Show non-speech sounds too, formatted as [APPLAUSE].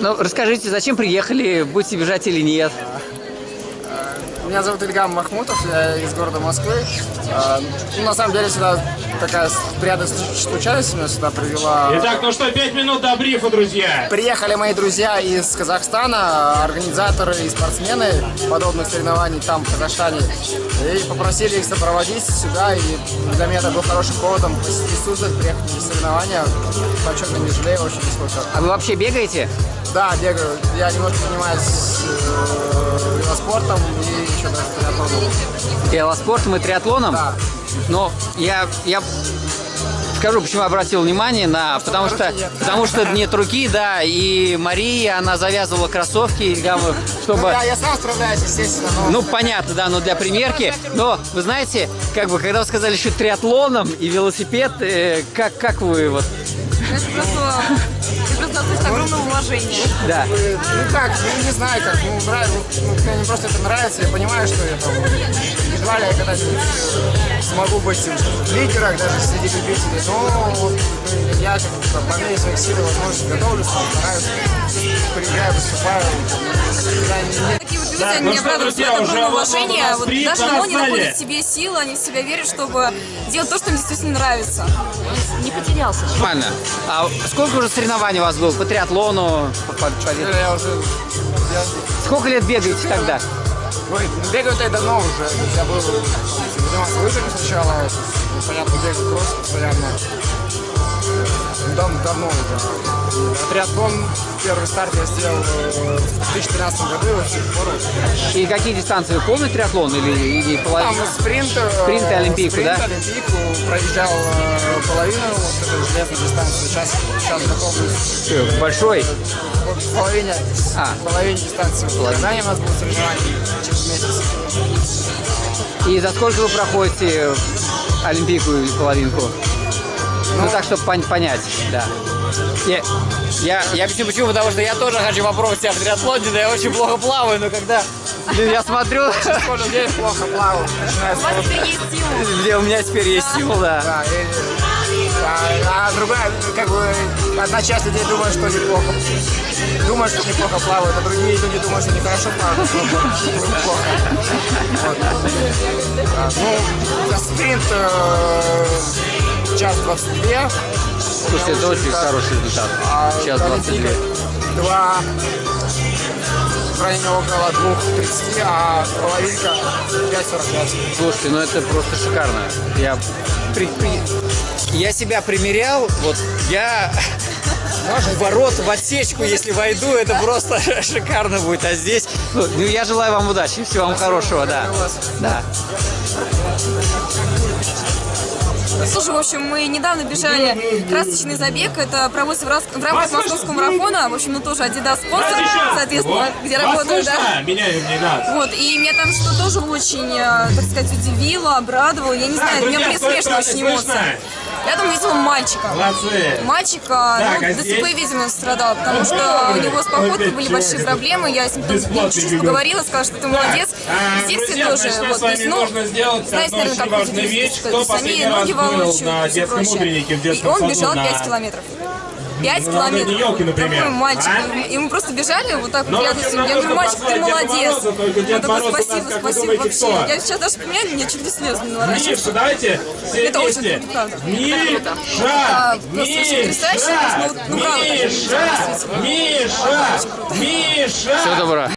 Ну, расскажите, зачем приехали, будете бежать или нет? Меня зовут Ильгам Махмутов, я из города Москвы. А, Ну, на самом деле, сюда такая приятная случайность меня сюда привела. Итак, ну что, пять минут до брифа, друзья. Приехали мои друзья из Казахстана, организаторы и спортсмены подобных соревнований там, в Казахстане. И попросили их сопроводить сюда, и для меня это был хорошим поводом посетить Суздаль, приехать на соревнования. Почетно не жалею, очень нисколько. А вы вообще бегаете? Да, бегаю. Я немножко занимаюсь э, велоспортом и еще даже триатлоном. Велоспортом и триатлоном? Да. Но я, я скажу, почему обратил внимание на... Потому что, нет. потому что нет руки, да, и Мария, она завязывала кроссовки, Ну, чтобы... да, я сам справляюсь, естественно, но... Ну, понятно, да, но для примерки. Но, вы знаете, как бы, когда вы сказали еще триатлоном и велосипед, э, как, как вы вот... Это просто, относится огромное уважение. Да. Ну как, ну не знаю, как, ну, нравится, ну, мне просто это нравится, я понимаю, что это, ну, едва ли я когда-нибудь смогу быть в лидерах даже среди любителей, но вот, э, я как бы, там, по мере своих сил и возможностей готовлюсь, там, стараюсь, приезжаю, выступаю, я не- Люди, Так, они ну друзья, вызывают уже огромное вот даже они зале. находят в себе силы, они в себя верят, чтобы делать то, что им действительно нравится. Не потерялся. Нормально. А сколько уже соревнований у вас было по триатлону? по- по- по- я уже, я, Сколько лет бегаете тогда? Ой, ну, бегаю-то я давно уже. Я был занимался лыжами сначала. Ну, Понятно, бегал кросс постоянно. Дав- давно уже. Триатлон, первый старт я сделал э, в 2013 году, и с тех пор. И какие дистанции? Полный триатлон или, или Там половина? спринт, э, Спринт и Олимпийку, спринт, да? Олимпийку, проезжал э, половину вот этой железной дистанции. Сейчас, сейчас готовлюсь Большой? вот в половине, А. половине дистанции. В Казани у нас будет соревнование через месяц. И за сколько вы проходите Олимпийку и половинку? Ну, так, чтобы пон- понять, да. Я, я, я объясню почему, потому что я тоже хочу попробовать себя в триатлоне, да я очень плохо плаваю, но когда блин, я смотрю, Сколько людей плохо плавал, У вас теперь есть где у меня теперь есть сила, да. А, другая, как бы, одна часть людей думает, что неплохо. Думают, что неплохо плавают, а другие люди думают, что нехорошо плавают, что неплохо. Вот. Ну, спринт э, 22. Слушайте, это очень хороший результат. А Сейчас 22. Два в районе около 2.30, а половинка 5.45. Слушайте, ну это просто шикарно. Я, при- при- я себя примерял, вот я в ворот, в отсечку, если войду, это просто [LAUGHS] шикарно будет. А здесь, ну, ну, я желаю вам удачи, всего вам хорошего, да. Да. Слушай, в общем, мы недавно бежали красочный забег. Это проводится в, рас- в рамках московского марафона. В общем, ну тоже Adidas спонсор, соответственно, где Вас работаю, да. слышно? Меня надо. Вот, и меня там что тоже очень, э, так сказать, удивило, обрадовало. Я не знаю, у меня были друзья, смешные очень эмоции. Я там видела мальчика. Молодцы. Мальчика, Так, ну, а ДЦП, здесь? видимо, страдал, потому что у него с походкой были большие проблемы. Я с ним чуть-чуть поговорила, сказала, что ты молодец. А, Здесь друзья, тоже, вот, то есть, ну, одну наверное, как Кто то есть они ноги на и прочее. И он бежал на- 5 километров. 5 на километров. Леденёвке, например. Такой мальчик. А? И мы просто бежали вот так вот рядом с ним. Я говорю, мальчик, ты молодец. Он такой, спасибо, спасибо думаете, вообще. кто? Я сейчас даже вспоминаю, мне чуть ли слез не. Миша, давайте все Это очень вместе. круто. Миша! А, просто очень потрясающе, Миша! ну, ну, правда, Миша! Миша! Миша! Всего доброго.